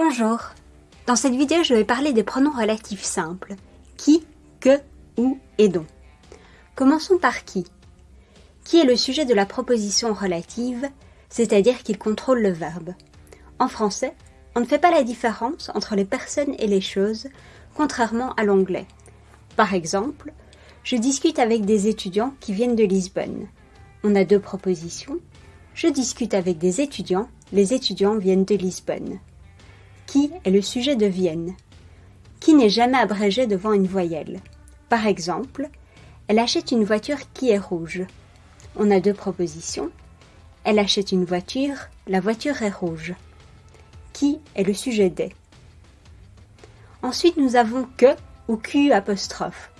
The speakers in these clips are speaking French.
Bonjour. Dans cette vidéo, je vais parler des pronoms relatifs simples. Qui, que, où et dont. Commençons par qui. Qui est le sujet de la proposition relative, c'est-à-dire qu'il contrôle le verbe. En français, on ne fait pas la différence entre les personnes et les choses, contrairement à l'anglais. Par exemple, je discute avec des étudiants qui viennent de Lisbonne. On a deux propositions. Je discute avec des étudiants, les étudiants viennent de Lisbonne. Qui est le sujet de Vienne Qui n'est jamais abrégé devant une voyelle Par exemple, elle achète une voiture qui est rouge. On a deux propositions. Elle achète une voiture, la voiture est rouge. Qui est le sujet des? Ensuite, nous avons que ou Q apostrophe.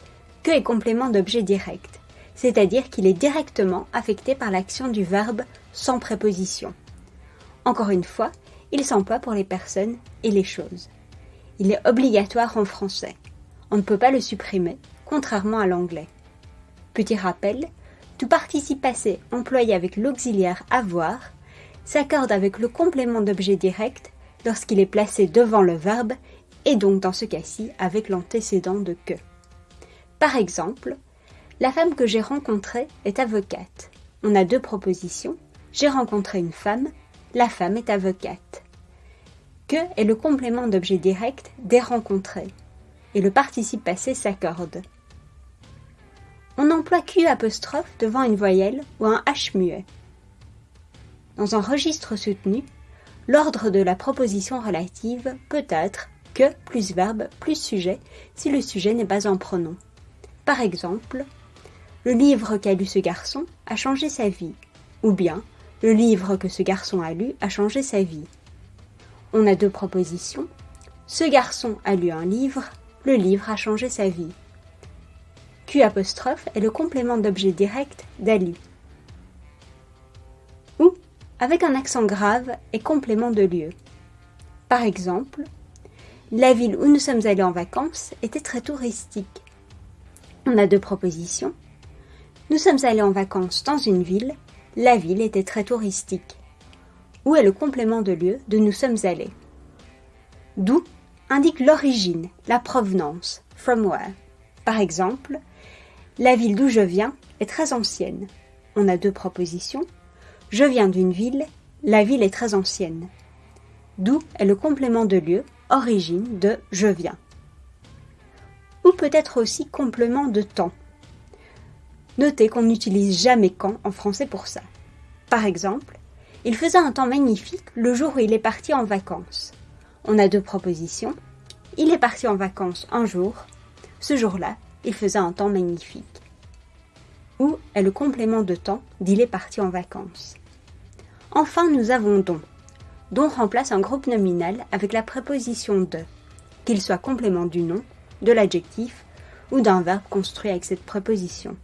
Que est complément d'objet direct, c'est-à-dire qu'il est directement affecté par l'action du verbe sans préposition. Encore une fois, il s'emploie pour les personnes et les choses. Il est obligatoire en français. On ne peut pas le supprimer, contrairement à l'anglais. Petit rappel, tout participe passé employé avec l'auxiliaire avoir s'accorde avec le complément d'objet direct lorsqu'il est placé devant le verbe et donc dans ce cas-ci avec l'antécédent de que. Par exemple, la femme que j'ai rencontrée est avocate. On a deux propositions. J'ai rencontré une femme la femme est avocate. Que est le complément d'objet direct des rencontrés et le participe passé s'accorde. On emploie Q apostrophe devant une voyelle ou un H muet. Dans un registre soutenu, l'ordre de la proposition relative peut être que plus verbe plus sujet si le sujet n'est pas un pronom. Par exemple, le livre qu'a lu ce garçon a changé sa vie, ou bien le livre que ce garçon a lu a changé sa vie. On a deux propositions. Ce garçon a lu un livre, le livre a changé sa vie. Q est le complément d'objet direct d'Ali. Ou avec un accent grave et complément de lieu. Par exemple, la ville où nous sommes allés en vacances était très touristique. On a deux propositions. Nous sommes allés en vacances dans une ville la ville était très touristique. Où est le complément de lieu de nous sommes allés D'où indique l'origine, la provenance, from where. Par exemple, la ville d'où je viens est très ancienne. On a deux propositions. Je viens d'une ville, la ville est très ancienne. D'où est le complément de lieu, origine de je viens. Ou peut-être aussi complément de temps. Notez qu'on n'utilise jamais quand en français pour ça. Par exemple, il faisait un temps magnifique le jour où il est parti en vacances. On a deux propositions. Il est parti en vacances un jour. Ce jour-là, il faisait un temps magnifique. Où est le complément de temps d'il est parti en vacances? Enfin, nous avons don. Don remplace un groupe nominal avec la préposition de, qu'il soit complément du nom, de l'adjectif ou d'un verbe construit avec cette préposition.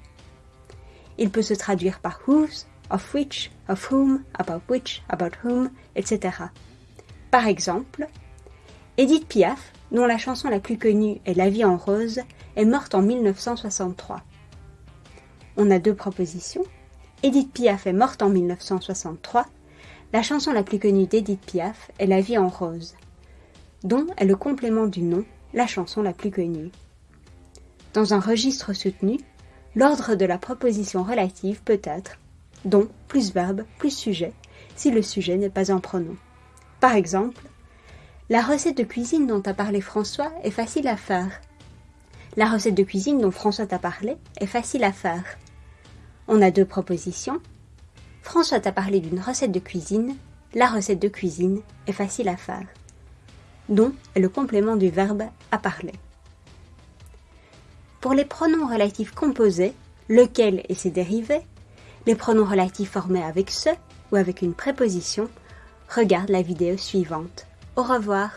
Il peut se traduire par whose, of which, of whom, about which, about whom, etc. Par exemple, Edith Piaf, dont la chanson la plus connue est La vie en rose, est morte en 1963. On a deux propositions. Edith Piaf est morte en 1963. La chanson la plus connue d'Edith Piaf est La vie en rose, dont est le complément du nom, la chanson la plus connue. Dans un registre soutenu, L'ordre de la proposition relative peut être dont plus verbe plus sujet, si le sujet n'est pas un pronom. Par exemple, la recette de cuisine dont a parlé François est facile à faire. La recette de cuisine dont François t'a parlé est facile à faire. On a deux propositions. François t'a parlé d'une recette de cuisine. La recette de cuisine est facile à faire. Dont est le complément du verbe à parler. Pour les pronoms relatifs composés, lequel et ses dérivés, les pronoms relatifs formés avec ce ou avec une préposition, regarde la vidéo suivante. Au revoir.